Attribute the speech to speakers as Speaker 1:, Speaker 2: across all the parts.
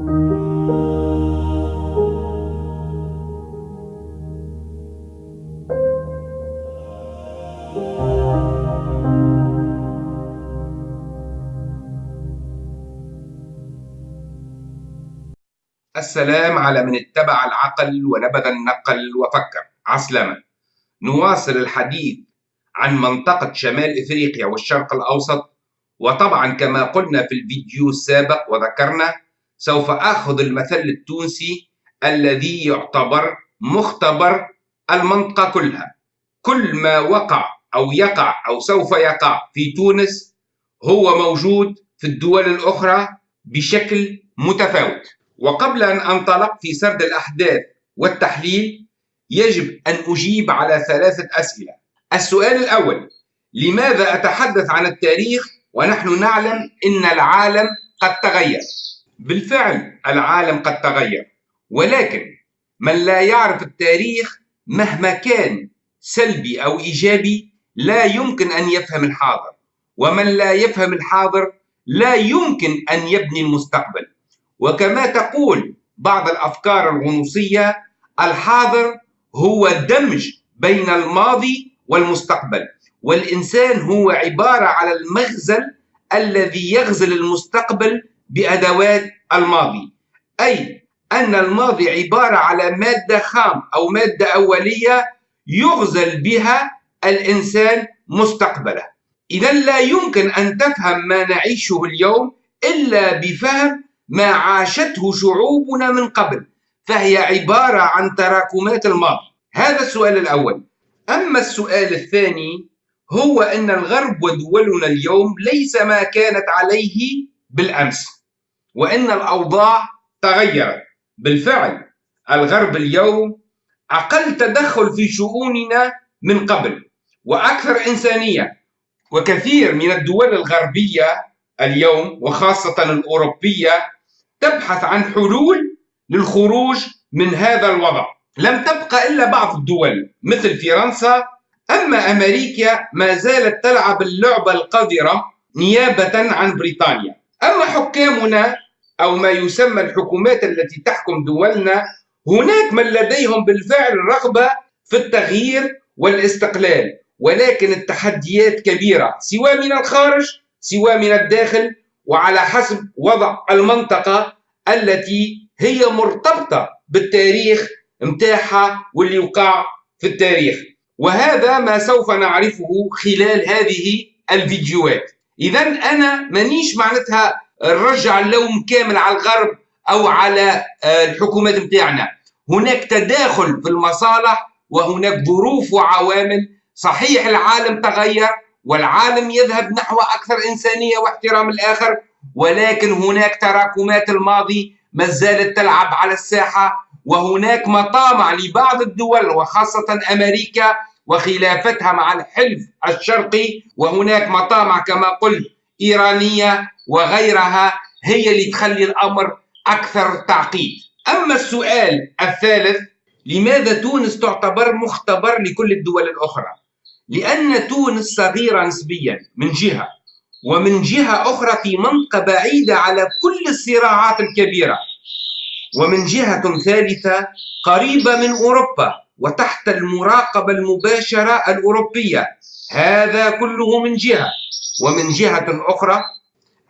Speaker 1: السلام على من اتبع العقل ونبذ النقل وفكر. عسلامة. نواصل الحديث عن منطقة شمال إفريقيا والشرق الأوسط وطبعا كما قلنا في الفيديو السابق وذكرنا سوف أخذ المثل التونسي الذي يعتبر مختبر المنطقة كلها. كل ما وقع أو يقع أو سوف يقع في تونس هو موجود في الدول الأخرى بشكل متفاوت. وقبل أن أنطلق في سرد الأحداث والتحليل يجب أن أجيب على ثلاثة أسئلة. السؤال الأول لماذا أتحدث عن التاريخ ونحن نعلم أن العالم قد تغير؟ بالفعل العالم قد تغير. ولكن من لا يعرف التاريخ مهما كان سلبي أو إيجابي لا يمكن أن يفهم الحاضر. ومن لا يفهم الحاضر لا يمكن أن يبني المستقبل. وكما تقول بعض الأفكار الغنوصية الحاضر هو دمج بين الماضي والمستقبل. والإنسان هو عبارة على المغزل الذي يغزل المستقبل بأدوات الماضي. أي أن الماضي عبارة على مادة خام أو مادة أولية يغزل بها الإنسان مستقبله. اذا لا يمكن أن تفهم ما نعيشه اليوم إلا بفهم ما عاشته شعوبنا من قبل فهي عبارة عن تراكمات الماضي. هذا السؤال الأول. أما السؤال الثاني هو أن الغرب ودولنا اليوم ليس ما كانت عليه بالأمس. وأن الأوضاع تغيرت. بالفعل الغرب اليوم أقل تدخل في شؤوننا من قبل وأكثر إنسانية. وكثير من الدول الغربية اليوم وخاصة الأوروبية تبحث عن حلول للخروج من هذا الوضع. لم تبقى إلا بعض الدول مثل فرنسا. أما أمريكا ما زالت تلعب اللعبة القذرة نيابة عن بريطانيا. أما حكامنا أو ما يسمى الحكومات التي تحكم دولنا هناك من لديهم بالفعل رغبة في التغيير والاستقلال ولكن التحديات كبيرة سواء من الخارج سواء من الداخل وعلى حسب وضع المنطقة التي هي مرتبطة بالتاريخ متاعها واللي وقع في التاريخ. وهذا ما سوف نعرفه خلال هذه الفيديوهات. إذا أنا مانيش معناتها نرجع اللوم كامل على الغرب أو على آه، الحكومات متاعنا. هناك تداخل في المصالح وهناك ظروف وعوامل. صحيح العالم تغير والعالم يذهب نحو أكثر إنسانية واحترام الآخر ولكن هناك تراكمات الماضي ما زالت تلعب على الساحة وهناك مطامع لبعض الدول وخاصة أمريكا وخلافتها مع الحلف الشرقي وهناك مطامع كما قلت إيرانية وغيرها هي اللي تخلي الأمر أكثر تعقيد. أما السؤال الثالث لماذا تونس تعتبر مختبر لكل الدول الأخرى؟ لأن تونس صغيرة نسبيا من جهة ومن جهة أخرى في منطقة بعيدة على كل الصراعات الكبيرة ومن جهة ثالثة قريبة من أوروبا. وتحت المراقبة المباشرة الأوروبية. هذا كله من جهة. ومن جهة أخرى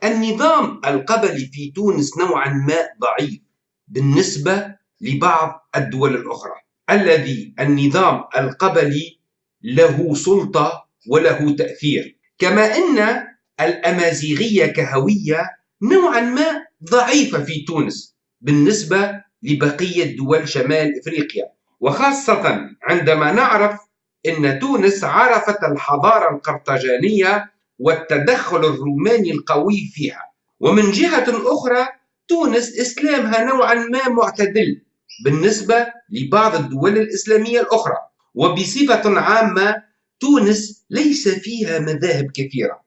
Speaker 1: النظام القبلي في تونس نوعا ما ضعيف بالنسبة لبعض الدول الأخرى. الذي النظام القبلي له سلطة وله تأثير. كما أن الأمازيغية كهوية نوعا ما ضعيفة في تونس بالنسبة لبقية دول شمال إفريقيا. وخاصة عندما نعرف أن تونس عرفت الحضارة القرطاجانية والتدخل الروماني القوي فيها. ومن جهة أخرى تونس إسلامها نوعا ما معتدل بالنسبة لبعض الدول الإسلامية الأخرى. وبصفة عامة تونس ليس فيها مذاهب كثيرة.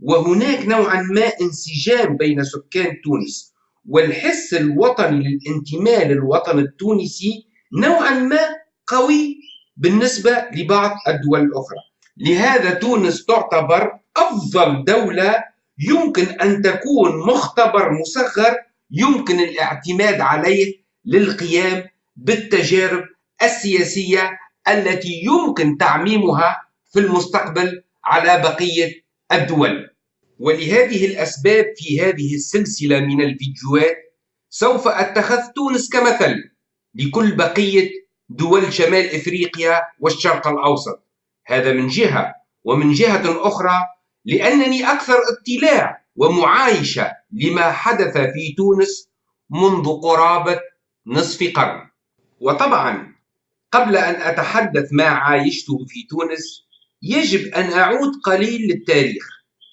Speaker 1: وهناك نوعا ما انسجام بين سكان تونس والحس الوطني للانتماء للوطن التونسي نوعا ما قوي بالنسبة لبعض الدول الأخرى. لهذا تونس تعتبر أفضل دولة يمكن أن تكون مختبر مصغر يمكن الاعتماد عليه للقيام بالتجارب السياسية التي يمكن تعميمها في المستقبل على بقية الدول. ولهذه الأسباب في هذه السلسلة من الفيديوهات سوف أتخذ تونس كمثل. لكل بقية دول شمال إفريقيا والشرق الأوسط. هذا من جهة ومن جهة أخرى لأنني أكثر اطلاع ومعايشة لما حدث في تونس منذ قرابة نصف قرن. وطبعا قبل أن أتحدث ما عايشته في تونس يجب أن أعود قليل للتاريخ.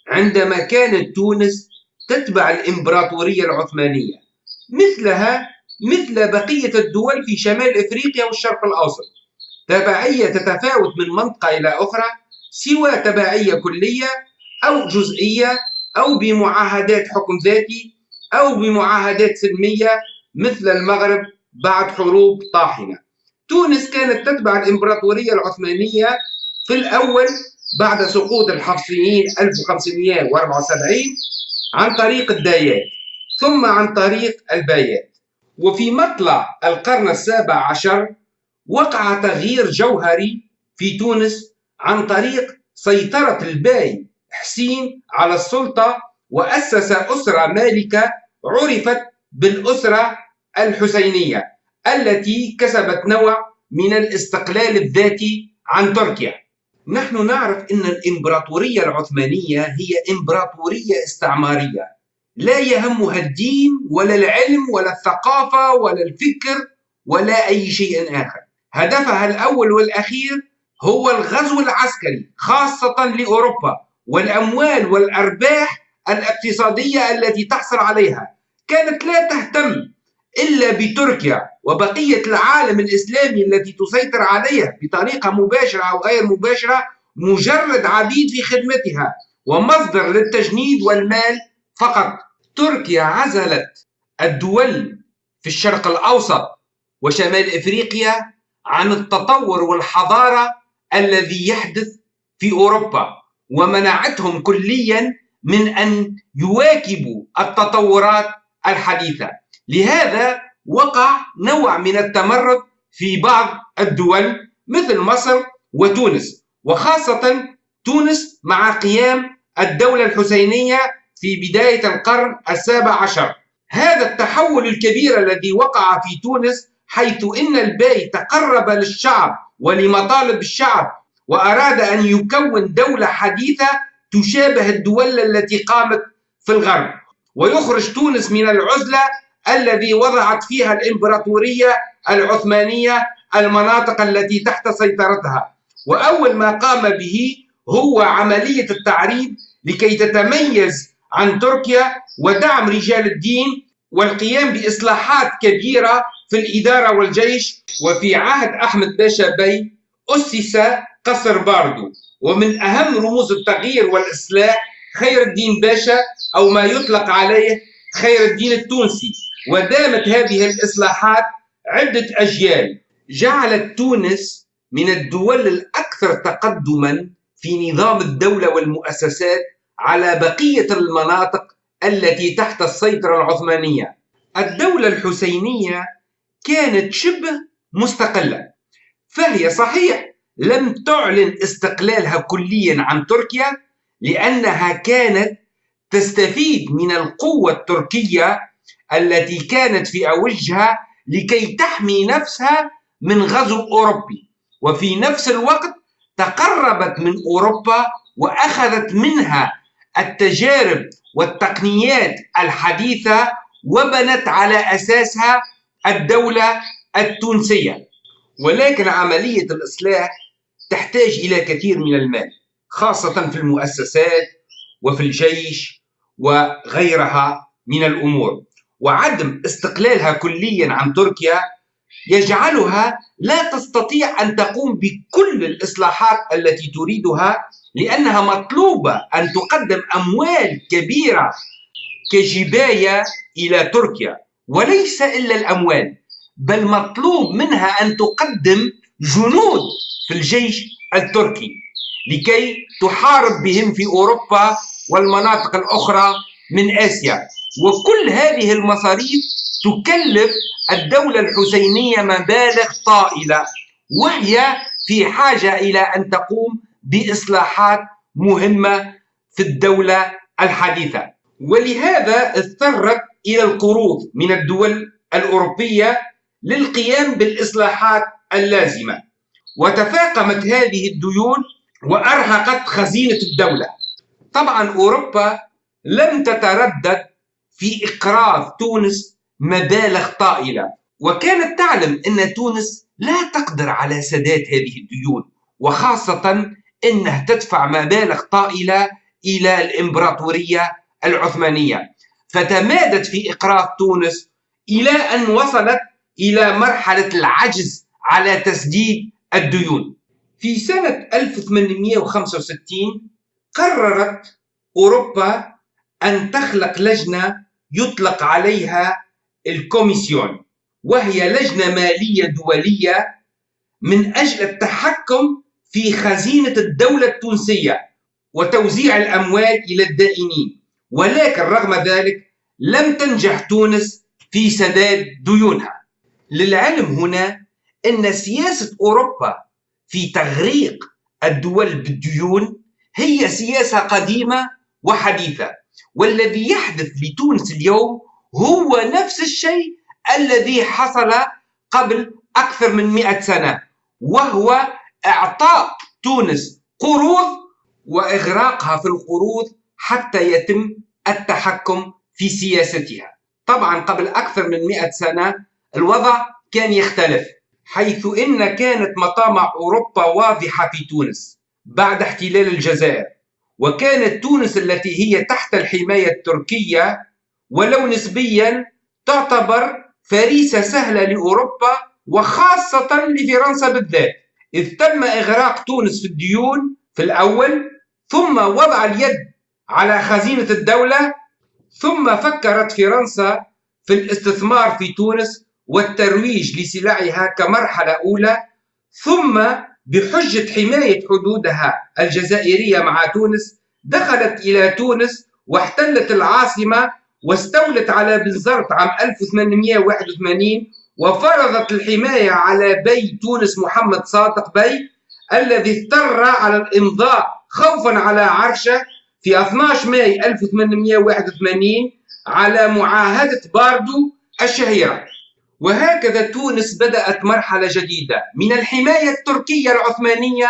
Speaker 1: عندما كانت تونس تتبع الإمبراطورية العثمانية مثلها مثل بقية الدول في شمال إفريقيا والشرق الأوسط. تبعية تتفاوت من منطقة إلى أخرى سوى تبعية كلية أو جزئية أو بمعاهدات حكم ذاتي أو بمعاهدات سلمية مثل المغرب بعد حروب طاحنة. تونس كانت تتبع الإمبراطورية العثمانية في الأول بعد سقوط الحفصيين 1574 عن طريق الدايات ثم عن طريق البايات. وفي مطلع القرن السابع عشر وقع تغيير جوهري في تونس عن طريق سيطرة الباي حسين على السلطة وأسس أسرة مالكة عرفت بالأسرة الحسينية التي كسبت نوع من الاستقلال الذاتي عن تركيا. نحن نعرف أن الإمبراطورية العثمانية هي إمبراطورية استعمارية. لا يهمها الدين ولا العلم ولا الثقافة ولا الفكر ولا أي شيء آخر. هدفها الأول والأخير هو الغزو العسكري خاصة لأوروبا والأموال والأرباح الاقتصادية التي تحصل عليها. كانت لا تهتم إلا بتركيا وبقية العالم الإسلامي التي تسيطر عليها بطريقة مباشرة أو غير مباشرة مجرد عبيد في خدمتها ومصدر للتجنيد والمال فقط تركيا عزلت الدول في الشرق الأوسط وشمال إفريقيا عن التطور والحضارة الذي يحدث في أوروبا ومنعتهم كليا من أن يواكبوا التطورات الحديثة. لهذا وقع نوع من التمرد في بعض الدول مثل مصر وتونس وخاصة تونس مع قيام الدولة الحسينية في بداية القرن السابع عشر. هذا التحول الكبير الذي وقع في تونس حيث إن الباي تقرب للشعب ولمطالب الشعب وأراد أن يكون دولة حديثة تشابه الدول التي قامت في الغرب. ويخرج تونس من العزلة الذي وضعت فيها الإمبراطورية العثمانية المناطق التي تحت سيطرتها. وأول ما قام به هو عملية التعريب لكي تتميز عن تركيا ودعم رجال الدين والقيام بإصلاحات كبيرة في الإدارة والجيش. وفي عهد أحمد باشا بي أسس قصر باردو. ومن أهم رموز التغيير والإصلاح خير الدين باشا أو ما يطلق عليه خير الدين التونسي. ودامت هذه الإصلاحات عدة أجيال. جعلت تونس من الدول الأكثر تقدما في نظام الدولة والمؤسسات على بقية المناطق التي تحت السيطرة العثمانية. الدولة الحسينية كانت شبه مستقلة فهي صحيح لم تعلن استقلالها كليا عن تركيا لأنها كانت تستفيد من القوة التركية التي كانت في أوجها لكي تحمي نفسها من غزو أوروبي. وفي نفس الوقت تقربت من أوروبا وأخذت منها التجارب والتقنيات الحديثة وبنت على أساسها الدولة التونسية. ولكن عملية الإصلاح تحتاج إلى كثير من المال خاصة في المؤسسات وفي الجيش وغيرها من الأمور. وعدم استقلالها كليا عن تركيا يجعلها لا تستطيع أن تقوم بكل الإصلاحات التي تريدها لأنها مطلوبة أن تقدم أموال كبيرة كجباية إلى تركيا وليس إلا الأموال بل مطلوب منها أن تقدم جنود في الجيش التركي لكي تحارب بهم في أوروبا والمناطق الأخرى من آسيا. وكل هذه المصاريف تكلف الدولة الحسينية مبالغ طائلة وهي في حاجة إلى أن تقوم بإصلاحات مهمة في الدولة الحديثة. ولهذا اضطرت إلى القروض من الدول الأوروبية للقيام بالإصلاحات اللازمة. وتفاقمت هذه الديون وأرهقت خزينة الدولة. طبعا أوروبا لم تتردد في إقراض تونس مبالغ طائلة. وكانت تعلم أن تونس لا تقدر على سداد هذه الديون وخاصة أنها تدفع مبالغ طائلة إلى الإمبراطورية العثمانية. فتمادت في إقراض تونس إلى أن وصلت إلى مرحلة العجز على تسديد الديون. في سنة 1865 قررت أوروبا أن تخلق لجنة يطلق عليها ال commission وهي لجنة مالية دولية من أجل التحكم في خزينة الدولة التونسية وتوزيع الأموال إلى الدائنين. ولكن رغم ذلك لم تنجح تونس في سداد ديونها. للعلم هنا أن سياسة أوروبا في تغريق الدول بالديون هي سياسة قديمة وحديثة. والذي يحدث لتونس اليوم هو نفس الشيء الذي حصل قبل أكثر من مئة سنة وهو إعطاء تونس قروض وإغراقها في القروض حتى يتم التحكم في سياستها. طبعا قبل أكثر من مئة سنة الوضع كان يختلف حيث إن كانت مطامع أوروبا واضحة في تونس بعد احتلال الجزائر وكانت تونس التي هي تحت الحماية التركية ولو نسبيا تعتبر فريسة سهلة لأوروبا وخاصة لفرنسا بالذات. إذ تم إغراق تونس في الديون في الأول ثم وضع اليد على خزينة الدولة ثم فكرت فرنسا في الاستثمار في تونس والترويج لسلعها كمرحلة أولى ثم بحجة حماية حدودها الجزائرية مع تونس دخلت إلى تونس واحتلت العاصمة واستولت على بنزرت عام 1881 وفرضت الحماية على باي تونس محمد صادق باي الذي اضطر على الإمضاء خوفا على عرشه في 12 ماي 1881 على معاهدة باردو الشهيرة. وهكذا تونس بدأت مرحلة جديدة من الحماية التركية العثمانية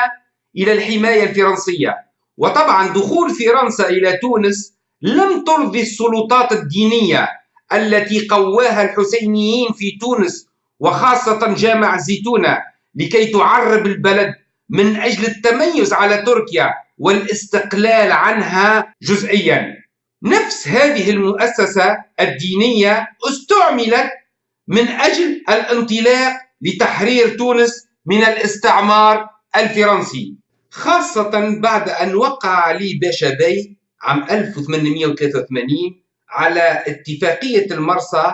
Speaker 1: إلى الحماية الفرنسية. وطبعا دخول فرنسا إلى تونس لم ترضي السلطات الدينية التي قواها الحسينيين في تونس وخاصة جامع الزيتونة لكي تعرب البلد من أجل التميز على تركيا والاستقلال عنها جزئيا. نفس هذه المؤسسة الدينية استعملت من أجل الانطلاق لتحرير تونس من الاستعمار الفرنسي خاصة بعد أن وقع علي باشا بي عام 1883 على اتفاقية المرسى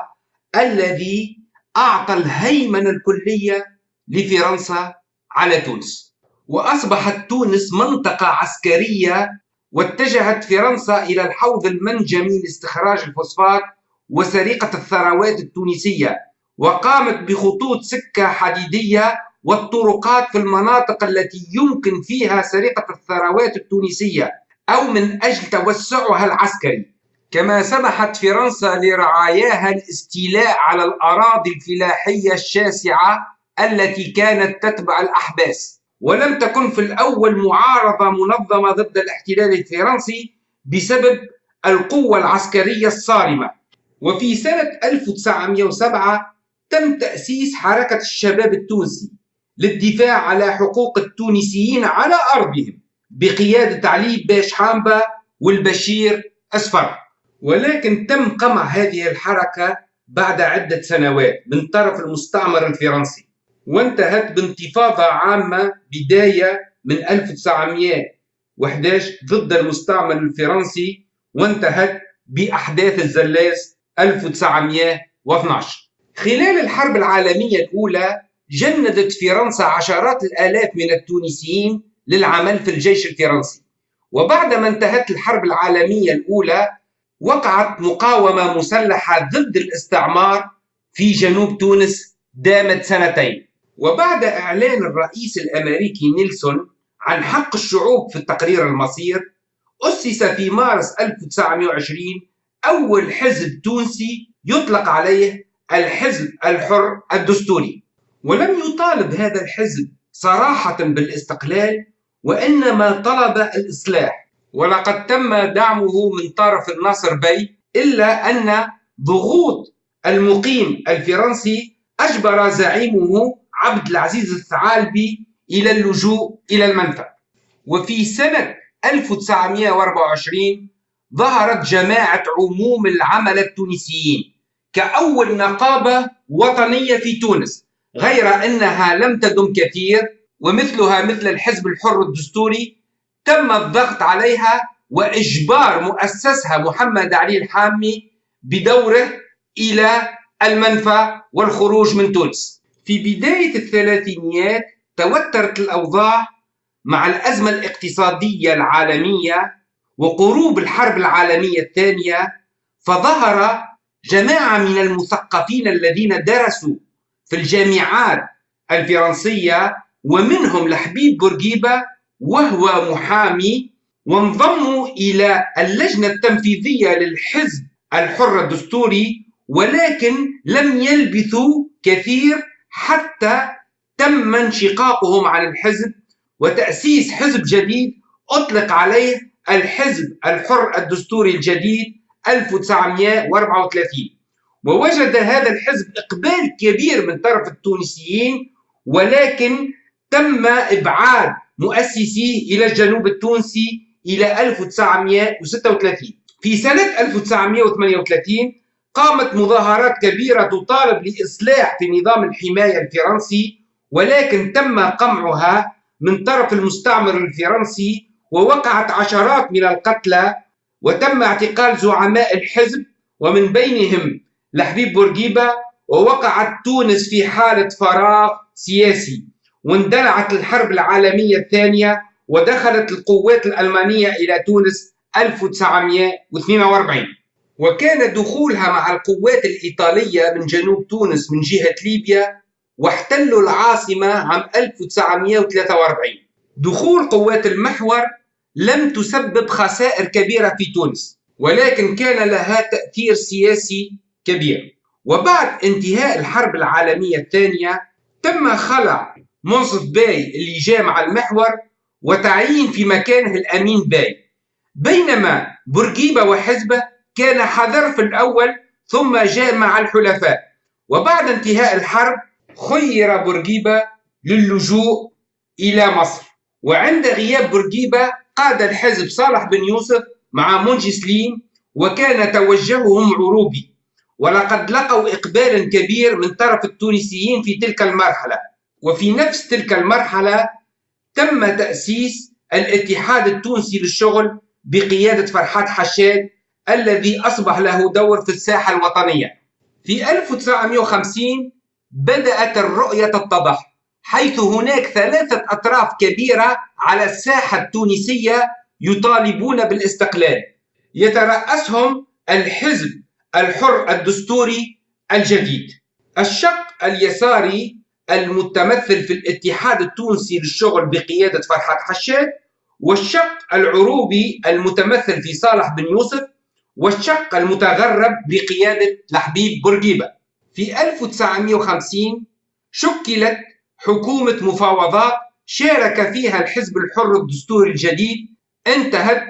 Speaker 1: الذي أعطى الهيمنة الكلية لفرنسا على تونس. وأصبحت تونس منطقة عسكرية واتجهت فرنسا إلى الحوض المنجمي لاستخراج الفوسفات وسرقة الثروات التونسية وقامت بخطوط سكة حديدية والطرقات في المناطق التي يمكن فيها سرقة الثروات التونسية أو من أجل توسعها العسكري. كما سمحت فرنسا لرعاياها الاستيلاء على الأراضي الفلاحية الشاسعة التي كانت تتبع الأحباس. ولم تكن في الأول معارضة منظمة ضد الاحتلال الفرنسي بسبب القوة العسكرية الصارمة. وفي سنة 1907 تم تأسيس حركة الشباب التونسي للدفاع على حقوق التونسيين على أرضهم بقيادة علي باش حامبا والبشير أسفر. ولكن تم قمع هذه الحركة بعد عدة سنوات من طرف المستعمر الفرنسي. وانتهت بانتفاضة عامة بداية من 1911 ضد المستعمر الفرنسي وانتهت بأحداث الزلاس 1912 خلال الحرب العالمية الأولى جندت فرنسا عشرات الآلاف من التونسيين للعمل في الجيش الفرنسي. وبعدما انتهت الحرب العالمية الأولى وقعت مقاومة مسلحة ضد الاستعمار في جنوب تونس دامت سنتين. وبعد إعلان الرئيس الأمريكي نيلسون عن حق الشعوب في التقرير المصير أسس في مارس 1920 أول حزب تونسي يطلق عليه الحزب الحر الدستوري. ولم يطالب هذا الحزب صراحة بالاستقلال وإنما طلب الإصلاح. ولقد تم دعمه من طرف الناصر بي إلا أن ضغوط المقيم الفرنسي أجبر زعيمه عبد العزيز الثعالبي إلى اللجوء إلى المنفى. وفي سنة 1924 ظهرت جماعة عموم العمل التونسيين كأول نقابة وطنية في تونس غير أنها لم تدم كثير ومثلها مثل الحزب الحر الدستوري تم الضغط عليها وإجبار مؤسسها محمد علي الحامي بدوره إلى المنفى والخروج من تونس. في بداية الثلاثينيات توترت الأوضاع مع الأزمة الاقتصادية العالمية وقروب الحرب العالمية الثانية فظهر جماعة من المثقفين الذين درسوا في الجامعات الفرنسية ومنهم لحبيب بورقيبة وهو محامي وانضموا إلى اللجنة التنفيذية للحزب الحر الدستوري ولكن لم يلبثوا كثير حتى تم انشقاقهم عن الحزب وتأسيس حزب جديد أطلق عليه الحزب الحر الدستوري الجديد 1934 ووجد هذا الحزب إقبال كبير من طرف التونسيين ولكن تم إبعاد مؤسسيه إلى الجنوب التونسي إلى 1936 في سنة 1938 قامت مظاهرات كبيرة تطالب لإصلاح في نظام الحماية الفرنسي ولكن تم قمعها من طرف المستعمر الفرنسي ووقعت عشرات من القتلى وتم اعتقال زعماء الحزب ومن بينهم لحبيب بورقيبة ووقعت تونس في حالة فراغ سياسي. واندلعت الحرب العالمية الثانية ودخلت القوات الألمانية إلى تونس 1942 وكان دخولها مع القوات الإيطالية من جنوب تونس من جهة ليبيا واحتلوا العاصمة عام 1943 دخول قوات المحور لم تسبب خسائر كبيرة في تونس ولكن كان لها تأثير سياسي كبير. وبعد انتهاء الحرب العالمية الثانية تم خلع منصف باي اللي جاء مع المحور وتعيين في مكانه الأمين باي. بينما بورقيبة وحزبة كان حذر في الأول ثم جاء مع الحلفاء. وبعد انتهاء الحرب خير بورقيبة للجوء إلى مصر. وعند غياب بورقيبة قاد الحزب صالح بن يوسف مع منجي سليم وكان توجههم عروبي. ولقد لقوا إقبالا كبير من طرف التونسيين في تلك المرحلة. وفي نفس تلك المرحلة تم تأسيس الاتحاد التونسي للشغل بقيادة فرحات حشاد الذي أصبح له دور في الساحة الوطنية. في 1950 بدأت الرؤية تتضح حيث هناك ثلاثة أطراف كبيرة على الساحة التونسية يطالبون بالاستقلال. يترأسهم الحزب الحر الدستوري الجديد. الشق اليساري المتمثل في الاتحاد التونسي للشغل بقيادة فرحات حشاد والشق العروبي المتمثل في صالح بن يوسف والشق المتغرب بقيادة لحبيب بورقيبة. في 1950 شكلت حكومة مفاوضات شارك فيها الحزب الحر الدستوري الجديد انتهت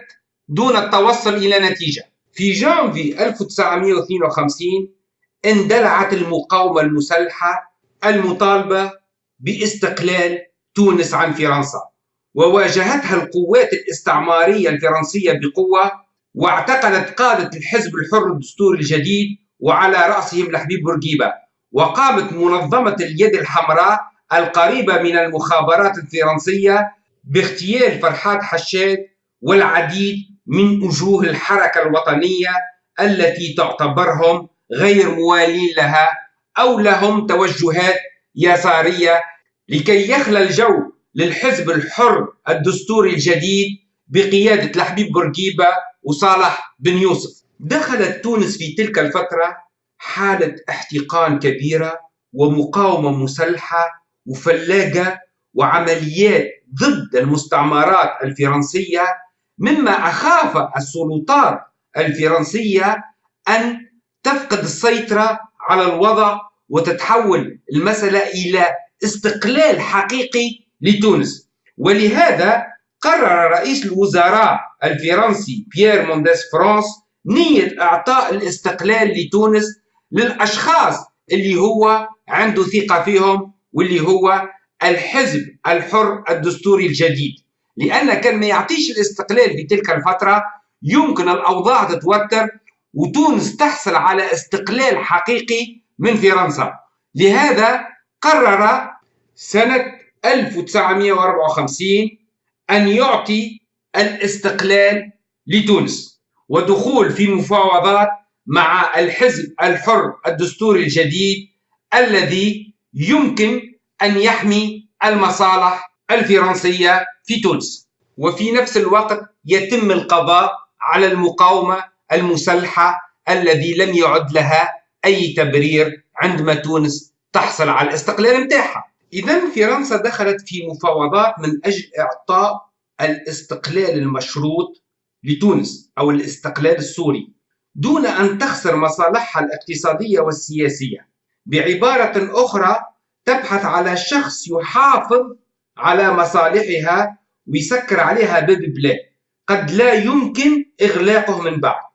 Speaker 1: دون التوصل إلى نتيجة. في جانفي 1952 اندلعت المقاومة المسلحة المطالبة باستقلال تونس عن فرنسا. وواجهتها القوات الاستعمارية الفرنسية بقوة واعتقلت قادة الحزب الحر الدستوري الجديد وعلى رأسهم لحبيب بورقيبة. وقامت منظمة اليد الحمراء القريبة من المخابرات الفرنسية باغتيال فرحات حشاد والعديد من وجوه الحركة الوطنية التي تعتبرهم غير موالين لها أو لهم توجهات يسارية لكي يخلى الجو للحزب الحر الدستوري الجديد بقيادة لحبيب بورقيبة وصالح بن يوسف. دخلت تونس في تلك الفترة حالة احتقان كبيرة ومقاومة مسلحة وفلاجة وعمليات ضد المستعمرات الفرنسية مما أخاف السلطات الفرنسية أن تفقد السيطرة على الوضع وتتحول المسألة إلى استقلال حقيقي لتونس. ولهذا قرر رئيس الوزراء الفرنسي بيير مونديس فرانس نية إعطاء الاستقلال لتونس للأشخاص اللي هو عنده ثقة فيهم واللي هو الحزب الحر الدستوري الجديد. لأن كان ما يعطيش الاستقلال في تلك الفترة يمكن الأوضاع تتوتر وتونس تحصل على استقلال حقيقي من فرنسا. لهذا قرر سنة 1954 أن يعطي الاستقلال لتونس ودخول في مفاوضات مع الحزب الحر الدستوري الجديد الذي يمكن أن يحمي المصالح الفرنسية في تونس. وفي نفس الوقت يتم القضاء على المقاومة المسلحة الذي لم يعد لها أي تبرير عندما تونس تحصل على الاستقلال متاعها إذا فرنسا دخلت في مفاوضات من أجل إعطاء الاستقلال المشروط لتونس أو الاستقلال السوري دون أن تخسر مصالحها الاقتصادية والسياسية. بعبارة أخرى تبحث على شخص يحافظ على مصالحها ويسكر عليها باب بلاد قد لا يمكن إغلاقه من بعد.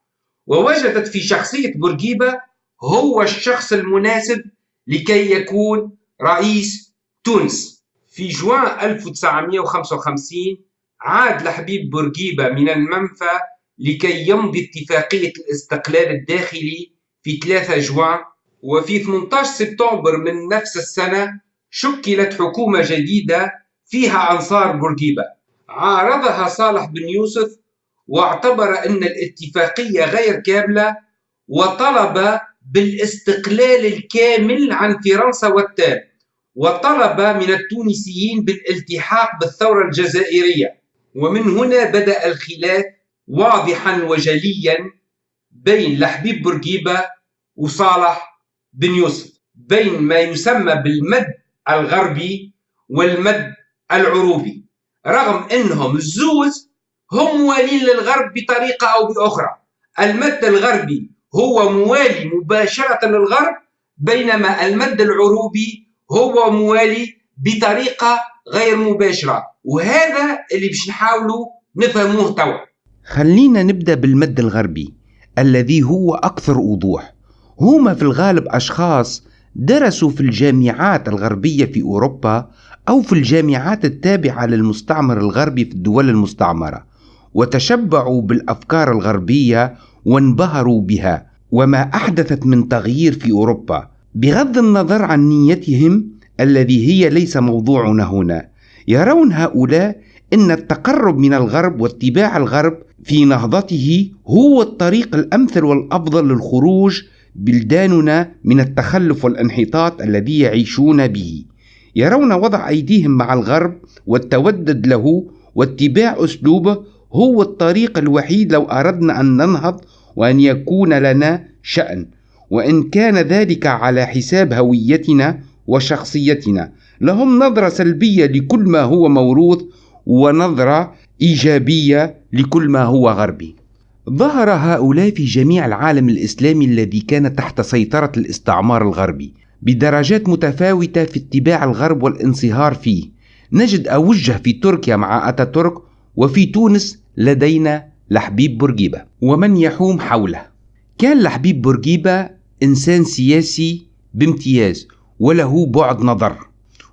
Speaker 1: ووجدت في شخصية بورقيبة هو الشخص المناسب لكي يكون رئيس تونس. في جوان 1955 عاد لحبيب بورقيبة من المنفى لكي يمضي اتفاقية الاستقلال الداخلي في 3 جوان وفي 18 سبتمبر من نفس السنة شكلت حكومة جديدة فيها أنصار بورقيبة. عارضها صالح بن يوسف واعتبر أن الاتفاقية غير كاملة وطلب بالاستقلال الكامل عن فرنسا والتام وطلب من التونسيين بالالتحاق بالثورة الجزائرية. ومن هنا بدأ الخلاف واضحا وجليا بين لحبيب بورقيبة وصالح بن يوسف بين ما يسمى بالمد الغربي والمد العروبي رغم إنهم الزوز هم موالين للغرب بطريقة أو بأخرى. المد الغربي هو موالي مباشرة للغرب بينما المد العروبي هو موالي بطريقة غير مباشرة. وهذا اللي باش نحاولوا نفهموه توا.
Speaker 2: خلينا نبدأ بالمد الغربي الذي هو أكثر وضوح. هما في الغالب أشخاص درسوا في الجامعات الغربية في أوروبا أو في الجامعات التابعة للمستعمر الغربي في الدول المستعمرة. وتشبعوا بالأفكار الغربية وانبهروا بها وما أحدثت من تغيير في أوروبا بغض النظر عن نيتهم الذي هي ليس موضوعنا هنا. يرون هؤلاء إن التقرب من الغرب واتباع الغرب في نهضته هو الطريق الأمثل والأفضل للخروج بلداننا من التخلف والانحطاط الذي يعيشون به. يرون وضع أيديهم مع الغرب والتودد له واتباع أسلوبه هو الطريق الوحيد لو أردنا أن ننهض وأن يكون لنا شأن وإن كان ذلك على حساب هويتنا وشخصيتنا. لهم نظرة سلبية لكل ما هو موروث ونظرة إيجابية لكل ما هو غربي. ظهر هؤلاء في جميع العالم الإسلامي الذي كان تحت سيطرة الاستعمار الغربي بدرجات متفاوتة في اتباع الغرب والانصهار فيه. نجد أوجه في تركيا مع أتاتورك وفي تونس لدينا لحبيب بورقيبة ومن يحوم حوله. كان لحبيب بورقيبة إنسان سياسي بامتياز وله بعد نظر.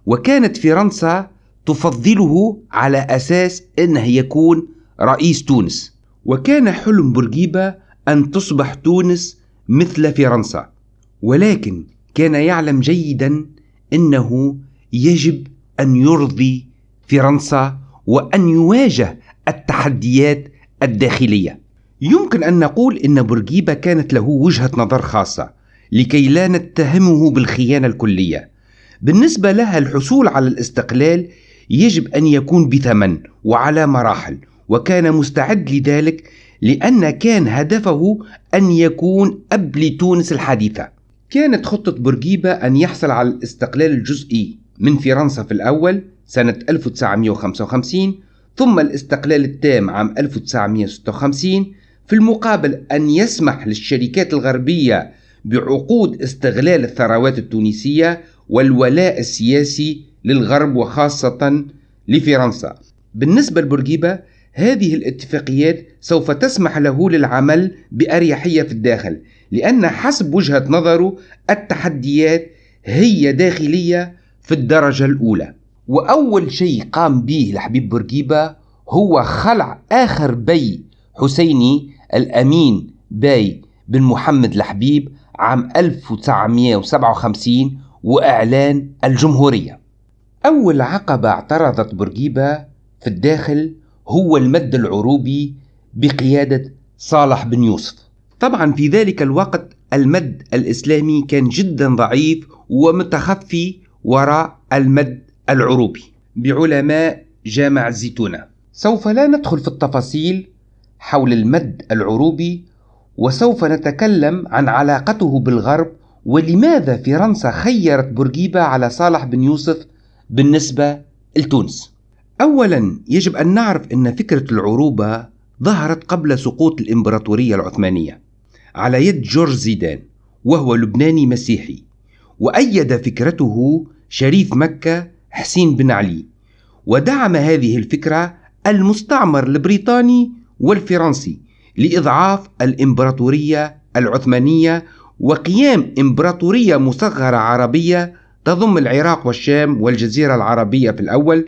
Speaker 2: وكانت فرنسا تفضله على أساس إنه يكون رئيس تونس. وكان حلم بورقيبة أن تصبح تونس مثل فرنسا. ولكن كان يعلم جيدا أنه يجب أن يرضي فرنسا وأن يواجه التحديات الداخلية. يمكن أن نقول أن بورقيبة كانت له وجهة نظر خاصة لكي لا نتهمه بالخيانة الكلية. بالنسبة لها الحصول على الاستقلال يجب أن يكون بثمن وعلى مراحل وكان مستعد لذلك لأن كان هدفه أن يكون أب لتونس الحديثة. كانت خطة بورقيبة أن يحصل على الاستقلال الجزئي من فرنسا في الأول سنة 1955 ثم الاستقلال التام عام 1956 في المقابل أن يسمح للشركات الغربية بعقود استغلال الثروات التونسية والولاء السياسي للغرب وخاصة لفرنسا. بالنسبة لبورقيبة هذه الاتفاقيات سوف تسمح له للعمل بأريحية في الداخل لأن حسب وجهة نظره التحديات هي داخلية في الدرجة الأولى. وأول شيء قام به الحبيب بورقيبة هو خلع آخر بي حسيني الأمين باي بن محمد الحبيب عام 1957 وإعلان الجمهورية. أول عقبة اعترضت بورقيبة في الداخل هو المد العروبي بقيادة صالح بن يوسف. طبعا في ذلك الوقت المد الإسلامي كان جدا ضعيف ومتخفي وراء المد العروبي بعلماء جامع الزيتونة سوف لا ندخل في التفاصيل حول المد العروبي وسوف نتكلم عن علاقته بالغرب ولماذا فرنسا خيرت بورقيبة على صالح بن يوسف بالنسبة لتونس. أولا يجب أن نعرف أن فكرة العروبة ظهرت قبل سقوط الإمبراطورية العثمانية على يد جورج زيدان وهو لبناني مسيحي وأيد فكرته شريف مكة حسين بن علي. ودعم هذه الفكرة المستعمر البريطاني والفرنسي لإضعاف الإمبراطورية العثمانية وقيام إمبراطورية مصغرة عربية تضم العراق والشام والجزيرة العربية في الأول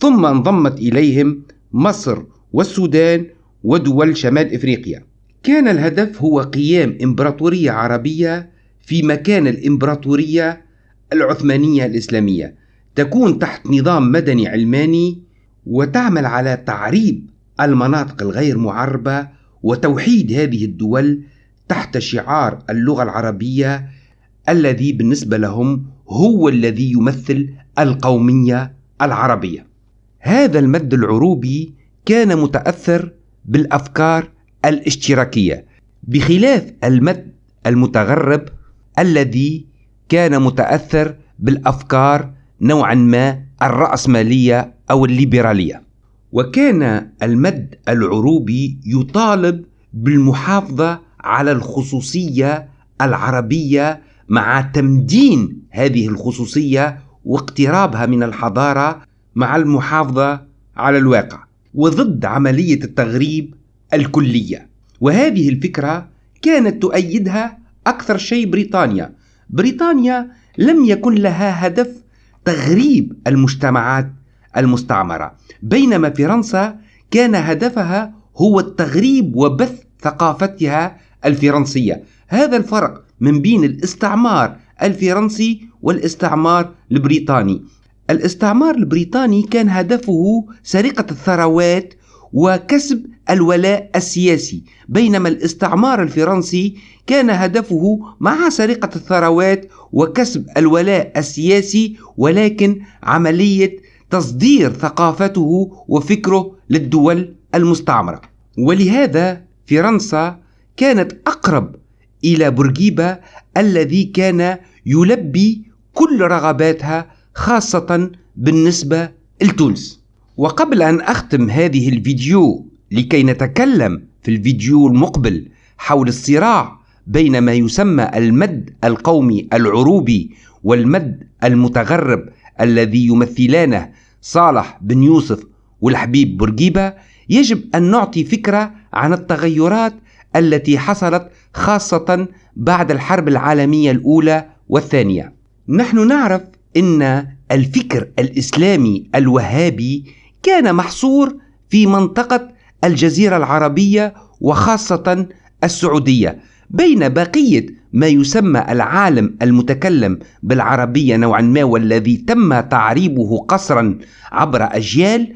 Speaker 2: ثم انضمت إليهم مصر والسودان ودول شمال إفريقيا. كان الهدف هو قيام إمبراطورية عربية في مكان الإمبراطورية العثمانية الإسلامية. تكون تحت نظام مدني علماني وتعمل على تعريب المناطق الغير معربة وتوحيد هذه الدول تحت شعار اللغة العربية الذي بالنسبة لهم هو الذي يمثل القومية العربية. هذا المد العروبي كان متأثر بالأفكار الاشتراكية بخلاف المد المتغرب الذي كان متأثر بالأفكار نوعا ما الرأسمالية أو الليبرالية. وكان المد العروبي يطالب بالمحافظة على الخصوصية العربية مع تمدين هذه الخصوصية واقترابها من الحضارة مع المحافظة على الواقع وضد عملية التغريب الكلية وهذه الفكرة كانت تؤيدها أكثر شيء بريطانيا بريطانيا لم يكن لها هدف تغريب المجتمعات المستعمرة. بينما فرنسا كان هدفها هو التغريب وبث ثقافتها الفرنسية. هذا الفرق من بين الاستعمار الفرنسي والاستعمار البريطاني. الاستعمار البريطاني كان هدفه سرقة الثروات وكسب الولاء السياسي بينما الاستعمار الفرنسي كان هدفه مع سرقة الثروات وكسب الولاء السياسي ولكن عملية تصدير ثقافته وفكره للدول المستعمرة. ولهذا فرنسا كانت أقرب إلى بورقيبة الذي كان يلبي كل رغباتها خاصة بالنسبة لتونس. وقبل أن أختم هذه الفيديو لكي نتكلم في الفيديو المقبل حول الصراع بين ما يسمى المد القومي العروبي والمد المتغرب الذي يمثلانه صالح بن يوسف والحبيب بورقيبة يجب أن نعطي فكرة عن التغيرات التي حصلت خاصة بعد الحرب العالمية الأولى والثانية. نحن نعرف أن الفكر الإسلامي الوهابي كان محصور في منطقة الجزيرة العربية وخاصة السعودية، بين بقية ما يسمى العالم المتكلم بالعربية نوعا ما والذي تم تعريبه قصرا عبر أجيال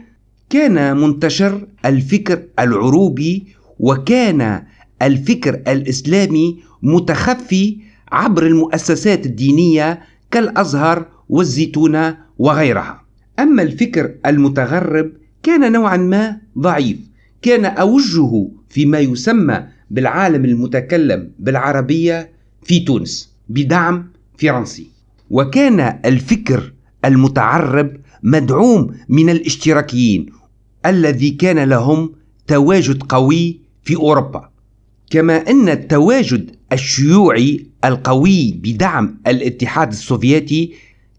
Speaker 2: كان منتشر الفكر العروبي وكان الفكر الإسلامي متخفي عبر المؤسسات الدينية كالأزهر والزيتونة وغيرها. أما الفكر المتغرب كان نوعا ما ضعيف كان أوجه فيما يسمى بالعالم المتكلم بالعربية في تونس بدعم فرنسي. وكان الفكر المتعرب مدعوم من الاشتراكيين الذي كان لهم تواجد قوي في أوروبا. كما أن التواجد الشيوعي القوي بدعم الاتحاد السوفيتي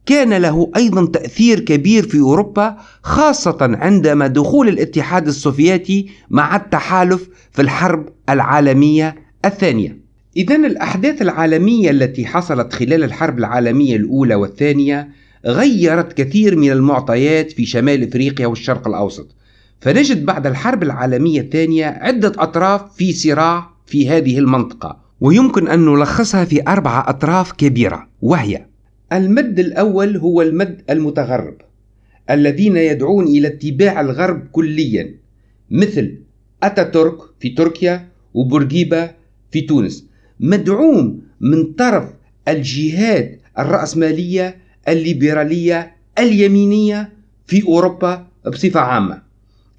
Speaker 2: كان له أيضا تأثير كبير في أوروبا خاصة عندما دخول الاتحاد السوفيتي مع التحالف في الحرب العالمية الثانية. اذا الأحداث العالمية التي حصلت خلال الحرب العالمية الأولى والثانية غيرت كثير من المعطيات في شمال إفريقيا والشرق الأوسط. فنجد بعد الحرب العالمية الثانية عدة أطراف في صراع في هذه المنطقة ويمكن أن نلخصها في أربعة أطراف كبيرة وهي المد الأول هو المد المتغرب الذين يدعون إلى اتباع الغرب كليا مثل أتاتورك في تركيا وبورقيبة في تونس. مدعوم من طرف الجهات الرأسمالية الليبرالية اليمينية في أوروبا بصفة عامة.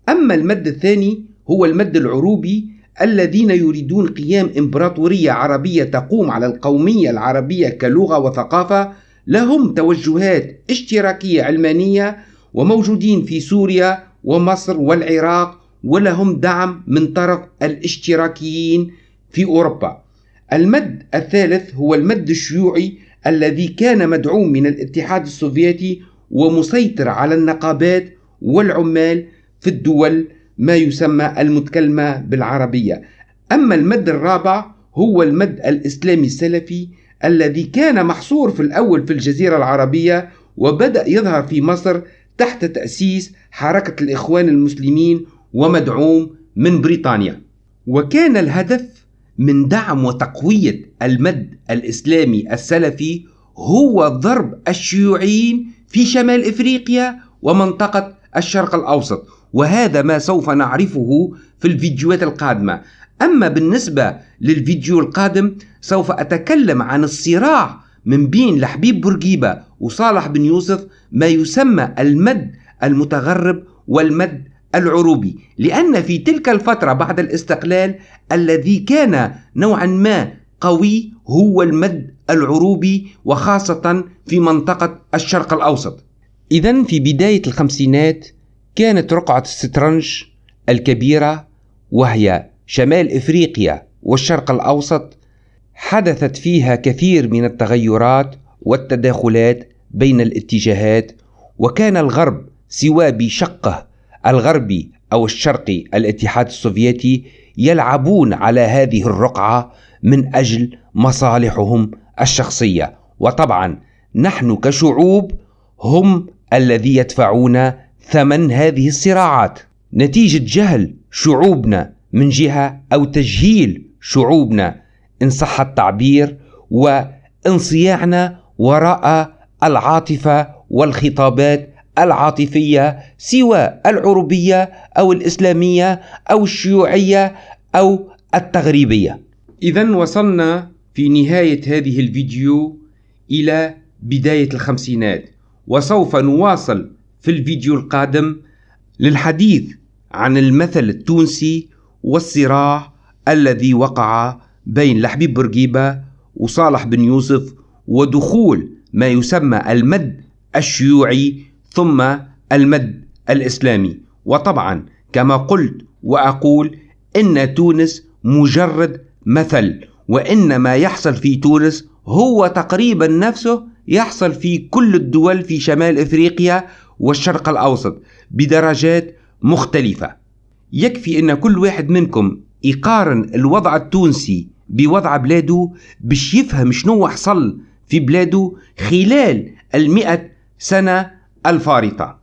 Speaker 2: أما المد الثاني هو المد العروبي الذين يريدون قيام إمبراطورية عربية تقوم على القومية العربية كلغة وثقافة لهم توجهات اشتراكية علمانية وموجودين في سوريا ومصر والعراق ولهم دعم من طرف الاشتراكيين في أوروبا. المد الثالث هو المد الشيوعي الذي كان مدعوم من الاتحاد السوفيتي ومسيطر على النقابات والعمال في الدول ما يسمى المتكلمة بالعربية. أما المد الرابع هو المد الإسلامي السلفي الذي كان محصور في الأول في الجزيرة العربية وبدأ يظهر في مصر تحت تأسيس حركة الإخوان المسلمين ومدعوم من بريطانيا. وكان الهدف من دعم وتقوية المد الإسلامي السلفي هو ضرب الشيوعيين في شمال إفريقيا ومنطقة الشرق الأوسط وهذا ما سوف نعرفه في الفيديوهات القادمة. أما بالنسبة للفيديو القادم سوف أتكلم عن الصراع من بين لحبيب بورقيبة وصالح بن يوسف ما يسمى المد المتغرب والمد العروبي. لأن في تلك الفترة بعد الاستقلال الذي كان نوعا ما قوي هو المد العروبي وخاصة في منطقة الشرق الأوسط. إذا في بداية الخمسينات كانت رقعة السترنج الكبيرة وهي شمال إفريقيا والشرق الأوسط حدثت فيها كثير من التغيرات والتداخلات بين الاتجاهات وكان الغرب سواء بشقه الغربي أو الشرقي الاتحاد السوفيتي يلعبون على هذه الرقعة من أجل مصالحهم الشخصية. وطبعا نحن كشعوب هم الذي يدفعون ثمن هذه الصراعات. نتيجة جهل شعوبنا من جهة أو تجهيل شعوبنا إن صح التعبير وانصياعنا وراء العاطفة والخطابات العاطفية سواء العربية أو الإسلامية أو الشيوعية أو التغريبية. إذا وصلنا في نهاية هذه الفيديو إلى بداية الخمسينات وسوف نواصل في الفيديو القادم للحديث عن المثل التونسي والصراع الذي وقع بين لحبيب بورقيبة وصالح بن يوسف ودخول ما يسمى المد الشيوعي ثم المد الإسلامي. وطبعا كما قلت وأقول إن تونس مجرد مثل وإن ما يحصل في تونس هو تقريبا نفسه يحصل في كل الدول في شمال إفريقيا والشرق الأوسط بدرجات مختلفة. يكفي أن كل واحد منكم يقارن الوضع التونسي بوضع بلاده باش يفهم شنو حصل في بلاده خلال المئة سنة الفارطة.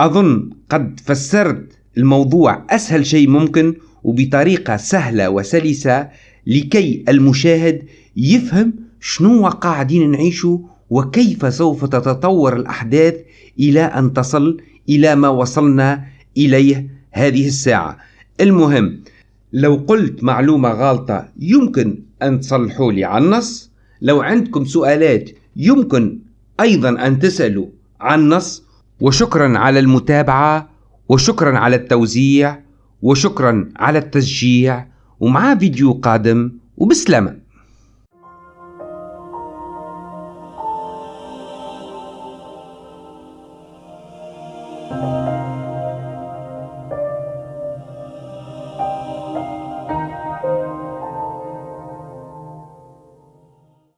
Speaker 2: أظن قد فسرت الموضوع أسهل شيء ممكن وبطريقة سهلة وسلسة لكي المشاهد يفهم شنو قاعدين نعيشه وكيف سوف تتطور الأحداث إلى أن تصل إلى ما وصلنا إليه هذه الساعة. المهم لو قلت معلومة غلطة يمكن أن تصلحوا لي عن النص. لو عندكم سؤالات يمكن أيضا أن تسألوا عن النص. وشكرا على المتابعة وشكرا على التوزيع وشكرا على التشجيع. ومعاه فيديو قادم
Speaker 3: وبسلامة.